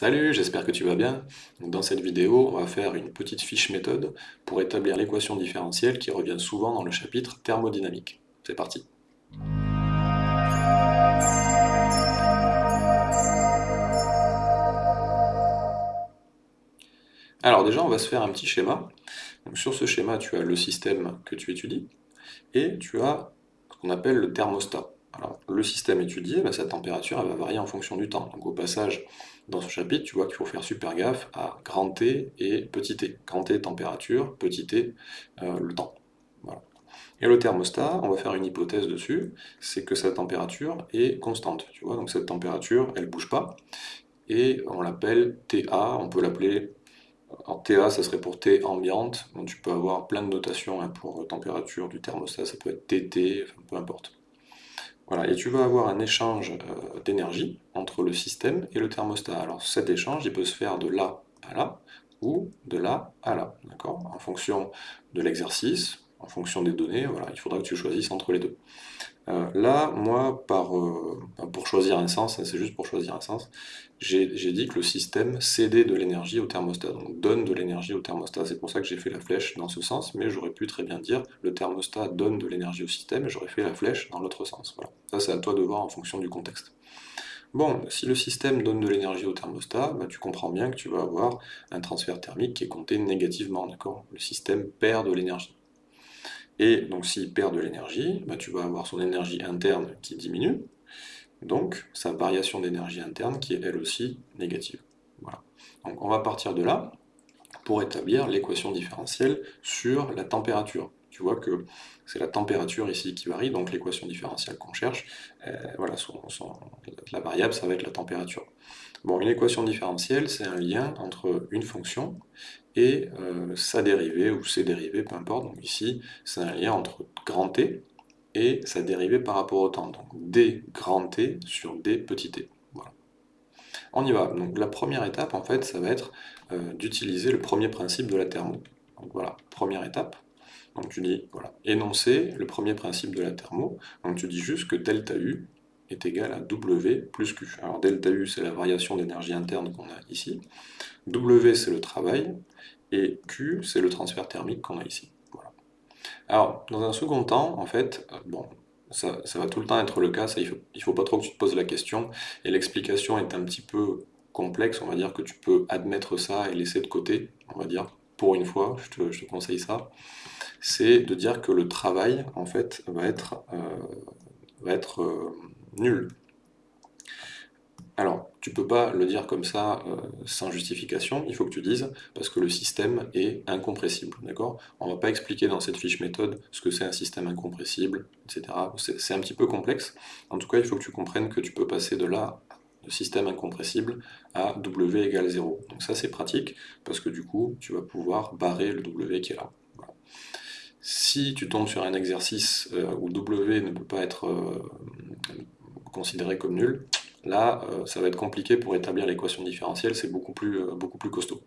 Salut, j'espère que tu vas bien. Dans cette vidéo, on va faire une petite fiche méthode pour établir l'équation différentielle qui revient souvent dans le chapitre thermodynamique. C'est parti. Alors déjà, on va se faire un petit schéma. sur ce schéma, tu as le système que tu étudies et tu as ce qu'on appelle le thermostat. Le système étudié, bah, sa température va varier en fonction du temps. Donc au passage, dans ce chapitre, tu vois qu'il faut faire super gaffe à grand T et petit t. Grand T, température, petit t, euh, le temps. Et le thermostat, on va faire une hypothèse dessus, c'est que sa température est constante. Donc cette température, elle ne bouge pas. Et on l'appelle TA, on peut l'appeler... TA, ça serait pour T ambiante, donc tu peux avoir plein de notations hein, pour température du thermostat, ça peut être TT, peu importe. Voilà, et tu vas avoir un échange euh, d'énergie entre le système et le thermostat. Alors cet échange, il peut se faire de là à là, ou de là à là, d'accord? En fonction de l'exercice, en fonction des données, voilà, il faudra que tu choisisses entre les deux. Euh, là, moi, euh, pour choisir un sens, hein, c'est juste pour choisir un sens, j'ai dit que le système cédait de l'énergie au thermostat, donc donne de l'énergie au thermostat. C'est pour ça que j'ai fait la flèche dans ce sens, mais j'aurais pu très bien dire le thermostat donne de l'énergie au système, et j'aurais fait la flèche dans l'autre sens. Voilà. Ça, c'est à toi de voir en fonction du contexte. Bon, si le système donne de l'énergie au thermostat, bah, tu comprends bien que tu vas avoir un transfert thermique qui est compté négativement, d'accord? Le système perd de l'énergie. Et donc s'il perd de l'énergie, bah, tu vas avoir son énergie interne qui diminue, donc sa variation d'énergie interne qui est elle aussi négative. Voilà. Donc on va partir de là pour établir l'équation différentielle sur la température. Tu vois que c'est la température ici qui varie, donc l'équation différentielle qu'on cherche, euh, voilà, la variable ça va être la température. Bon, une équation différentielle, c'est un lien entre une fonction et euh, sa dérivée, ou ses dérivées, peu importe. Donc ici, c'est un lien entre grand T et sa dérivée par rapport au temps. Donc d grand T sur d petit t. Voilà. On y va. Donc la première étape, en fait, ça va être euh, d'utiliser le premier principe de la thermo. Donc voilà, première étape. Donc tu dis, voilà, énoncer le premier principe de la thermo. Donc tu dis juste que delta U est égal à W plus Q. Alors delta U, c'est la variation d'énergie interne qu'on a ici. W, c'est le travail. Et Q, c'est le transfert thermique qu'on a ici. Alors, dans un second temps, en fait, euh, bon, ça, va tout le temps être le cas, ça, il ne faut pas trop que tu te poses la question, et l'explication est un petit peu complexe, on va dire que tu peux admettre ça et laisser de côté, on va dire, pour une fois, je te, conseille ça, c'est de dire que le travail, en fait, va être, euh, va être euh, nul. Alors, tu peux pas le dire comme ça euh, sans justification, il faut que tu dises parce que le système est incompressible, d'accord? On va pas expliquer dans cette fiche méthode ce que c'est un système incompressible, etc. C'est un petit peu complexe. En tout cas, il faut que tu comprennes que tu peux passer de là, de système incompressible, à W égale 0. Donc ça, c'est pratique parce que du coup, tu vas pouvoir barrer le W qui est là. Si tu tombes sur un exercice euh, où W ne peut pas être euh, considéré comme nul, Là, euh, ça va être compliqué pour établir l'équation différentielle, c'est beaucoup plus, euh, beaucoup plus costaud.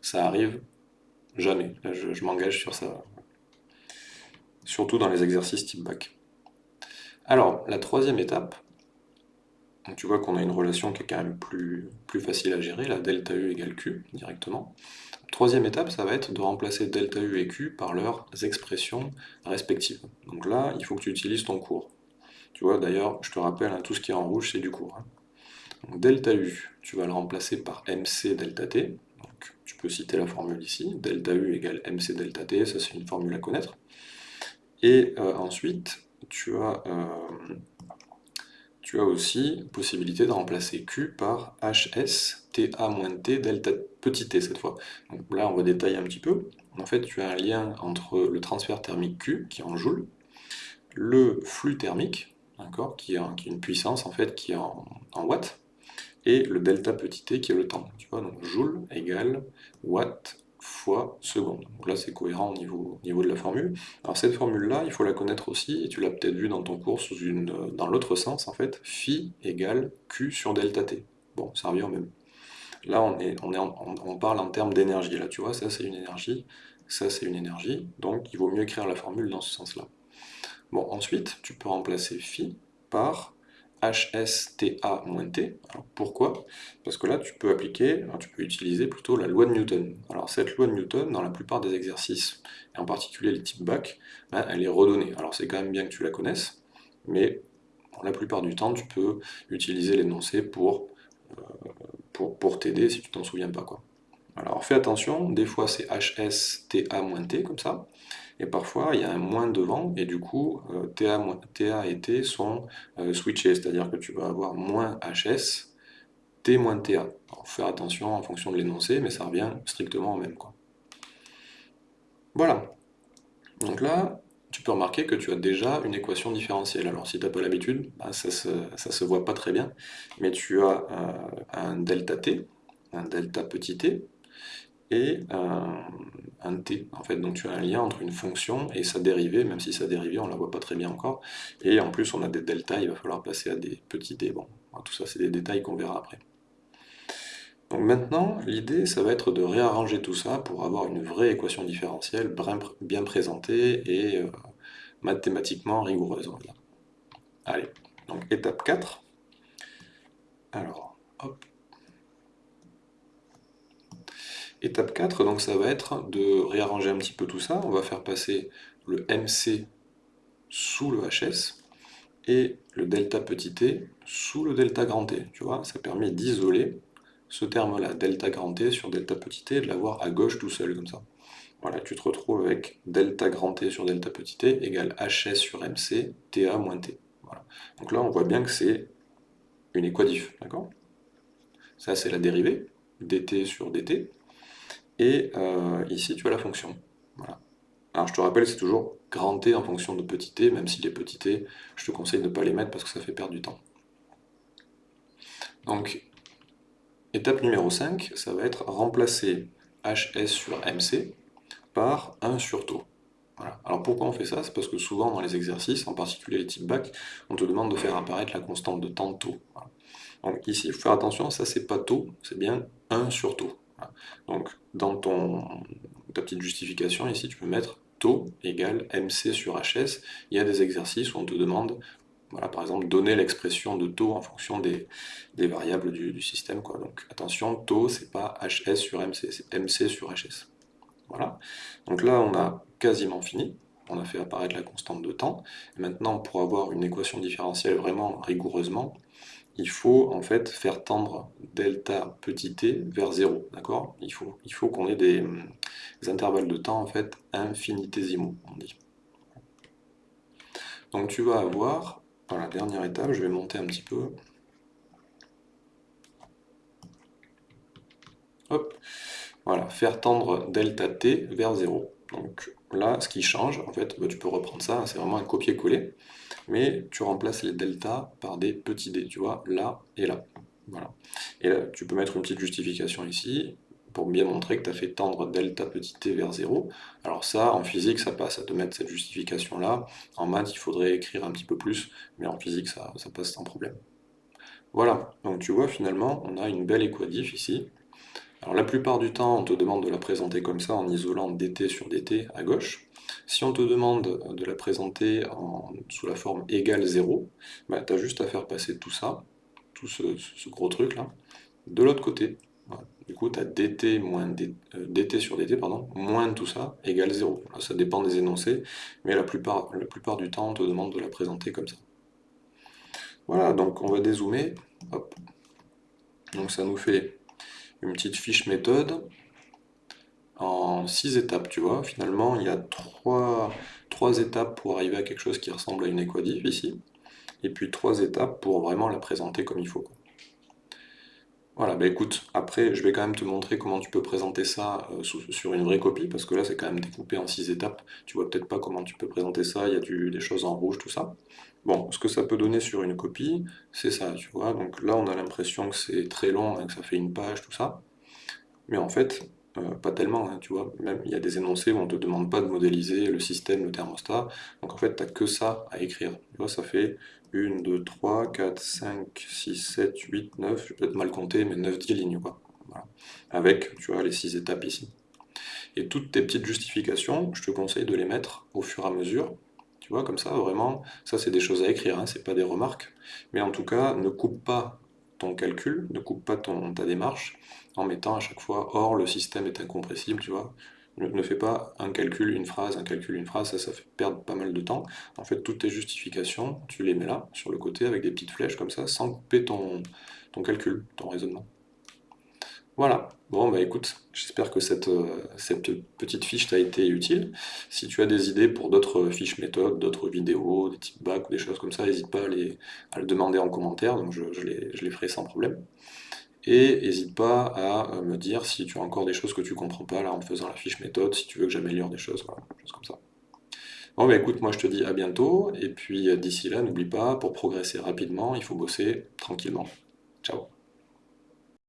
Ça arrive jamais, je, m'engage sur ça. Surtout dans les exercices type bac. Alors, la troisième étape, tu vois qu'on a une relation qui est quand même plus, plus facile à gérer, la delta U égale Q, directement. Troisième étape, ça va être de remplacer delta U et Q par leurs expressions respectives. Donc là, il faut que tu utilises ton cours. Tu vois, d'ailleurs, je te rappelle, hein, tout ce qui est en rouge, c'est du cours. Hein. delta U, tu vas le remplacer par MC delta T. Donc, tu peux citer la formule ici. Delta U égale MC delta T, ça c'est une formule à connaître. Et euh, ensuite, tu as, euh, tu as aussi possibilité de remplacer Q par HS TA-T delta petit t cette fois. Donc là, on va détailler un petit peu. En fait, tu as un lien entre le transfert thermique Q, qui est en joule, le flux thermique, qui, a, une puissance en fait qui est en, watts, et le delta petit t qui est le temps. Tu vois, donc joule égale watt fois seconde. Donc là c'est cohérent au niveau, de la formule. Alors cette formule-là, il faut la connaître aussi, et tu l'as peut-être vu dans ton cours dans l'autre sens en fait, phi égale q sur delta t. Bon, ça revient au même. Là on, est, est on parle en termes d'énergie, là tu vois, ça c'est une énergie, ça c'est une énergie, donc il vaut mieux écrire la formule dans ce sens-là. Bon, ensuite, tu peux remplacer phi par HSTA-T. Pourquoi? Parce que là, tu peux appliquer, tu peux utiliser plutôt la loi de Newton. Alors cette loi de Newton, dans la plupart des exercices, et en particulier les types bac, elle est redonnée. Alors c'est quand même bien que tu la connaisses, mais la plupart du temps, tu peux utiliser l'énoncé pour, euh, pour t'aider si tu t'en souviens pas. Quoi. Alors fais attention, des fois c'est HSTA-T comme ça, et parfois il y a un moins devant, et du coup euh, TA, et T sont euh, switchés, c'est-à-dire que tu vas avoir moins HS, T moins TA. Alors fais attention en fonction de l'énoncé, mais ça revient strictement au même. Voilà. Donc là, tu peux remarquer que tu as déjà une équation différentielle. Alors si tu n'as pas l'habitude, bah, ça ne se, voit pas très bien, mais tu as euh, un delta t, un delta petit t, et un, t. En fait, donc tu as un lien entre une fonction et sa dérivée, même si sa dérivée, on la voit pas très bien encore. Et en plus, on a des deltas, il va falloir passer à des petits t. Bon, tout ça, c'est des détails qu'on verra après. Donc maintenant, l'idée, ça va être de réarranger tout ça pour avoir une vraie équation différentielle bien présentée et euh, mathématiquement rigoureuse. Allez, donc étape 4. Alors, hop. Étape 4, donc ça va être de réarranger un petit peu tout ça. On va faire passer le MC sous le HS et le delta petit t sous le delta grand T. Tu vois, ça permet d'isoler ce terme-là, delta grand T sur delta petit t, de l'avoir à gauche tout seul, comme ça. Voilà, tu te retrouves avec delta grand T sur delta petit t égale HS sur MC, TA moins T. Donc là, on voit bien que c'est une équadif, d'accord? Ça, c'est la dérivée, dt sur dt. Et ici, tu as la fonction. Alors je te rappelle, c'est toujours grand T en fonction de petit t, même si les petits t, je te conseille de ne pas les mettre parce que ça fait perdre du temps. Donc, étape numéro 5, ça va être remplacer HS sur MC par 1 sur taux. Alors pourquoi on fait ça? C'est parce que souvent dans les exercices, en particulier les types bac, on te demande de faire apparaître la constante de temps taux. Donc ici, il faut faire attention, ça c'est pas taux, c'est bien 1 sur taux. Donc, dans ton, ta petite justification, ici, tu peux mettre taux égale MC sur HS. Il y a des exercices où on te demande, voilà, par exemple, donner l'expression de taux en fonction des, variables du, système. Donc, attention, taux, c'est pas HS sur MC, c'est MC sur HS. Voilà. Donc là, on a quasiment fini. On a fait apparaître la constante de temps. maintenant, pour avoir une équation différentielle vraiment rigoureusement, il faut en fait faire tendre delta petit t vers 0, d'accord? Il faut, il faut qu'on ait des, intervalles de temps en fait infinitésimaux, on dit. Donc tu vas avoir, dans la dernière étape, je vais monter un petit peu. Hop, voilà, faire tendre delta t vers 0. Donc là, ce qui change, en fait, bah, tu peux reprendre ça, c'est vraiment un copier-coller mais tu remplaces les deltas par des petits d, tu vois, là et là. Voilà. Et là, tu peux mettre une petite justification ici, pour bien montrer que tu as fait tendre delta petit t vers 0. Alors ça, en physique, ça passe à te mettre cette justification-là. En maths, il faudrait écrire un petit peu plus, mais en physique, ça, ça passe sans problème. Voilà, donc tu vois, finalement, on a une belle équadif ici. Alors la plupart du temps, on te demande de la présenter comme ça, en isolant dt sur dt à gauche. Si on te demande de la présenter sous la forme égale 0, bah, tu as juste à faire passer tout ça, tout ce, gros truc là, de l'autre côté. Du coup, tu as dt, moins euh, sur dt, pardon, moins tout ça, égale 0. ça dépend des énoncés, mais la plupart, la plupart du temps, on te demande de la présenter comme ça. Voilà, donc on va dézoomer. Donc ça nous fait une petite fiche méthode en six étapes, tu vois. Finalement, il y a trois, étapes pour arriver à quelque chose qui ressemble à une équadif ici, et puis trois étapes pour vraiment la présenter comme il faut. Voilà, bah écoute, après je vais quand même te montrer comment tu peux présenter ça euh, sur une vraie copie, parce que là c'est quand même découpé en six étapes, tu vois peut-être pas comment tu peux présenter ça, il y a des choses en rouge, tout ça. Bon, ce que ça peut donner sur une copie, c'est ça, tu vois, donc là on a l'impression que c'est très long, hein, que ça fait une page, tout ça, mais en fait, euh, pas tellement, hein, tu vois. Même il y a des énoncés où on ne te demande pas de modéliser le système, le thermostat. Donc en fait, tu n'as que ça à écrire. Tu vois, ça fait 1, 2, 3, 4, 5, 6, 7, 8, 9, je vais peut-être mal compter, mais 9, 10 lignes, quoi. Avec, tu vois, les 6 étapes ici. Et toutes tes petites justifications, je te conseille de les mettre au fur et à mesure Tu vois, comme ça, vraiment, ça c'est des choses à écrire, hein, c'est pas des remarques. Mais en tout cas, ne coupe pas ton calcul, ne coupe pas ta démarche en mettant à chaque fois « or le système est incompressible », tu vois. Ne, fais pas un calcul, une phrase, un calcul, une phrase, ça, ça fait perdre pas mal de temps. En fait, toutes tes justifications, tu les mets là, sur le côté, avec des petites flèches comme ça, sans couper ton, ton calcul, ton raisonnement. Voilà, bon bah écoute, j'espère que cette, euh, cette petite fiche t'a été utile. Si tu as des idées pour d'autres fiches méthodes, d'autres vidéos, des types bacs ou des choses comme ça, n'hésite pas à, les, à, le demander en commentaire, donc je, les, je, les, ferai sans problème. Et n'hésite pas à euh, me dire si tu as encore des choses que tu comprends pas là en faisant la fiche méthode, si tu veux que j'améliore des choses, voilà, choses comme ça. Bon bah écoute, moi je te dis à bientôt, et puis euh, d'ici là, n'oublie pas, pour progresser rapidement, il faut bosser tranquillement. Ciao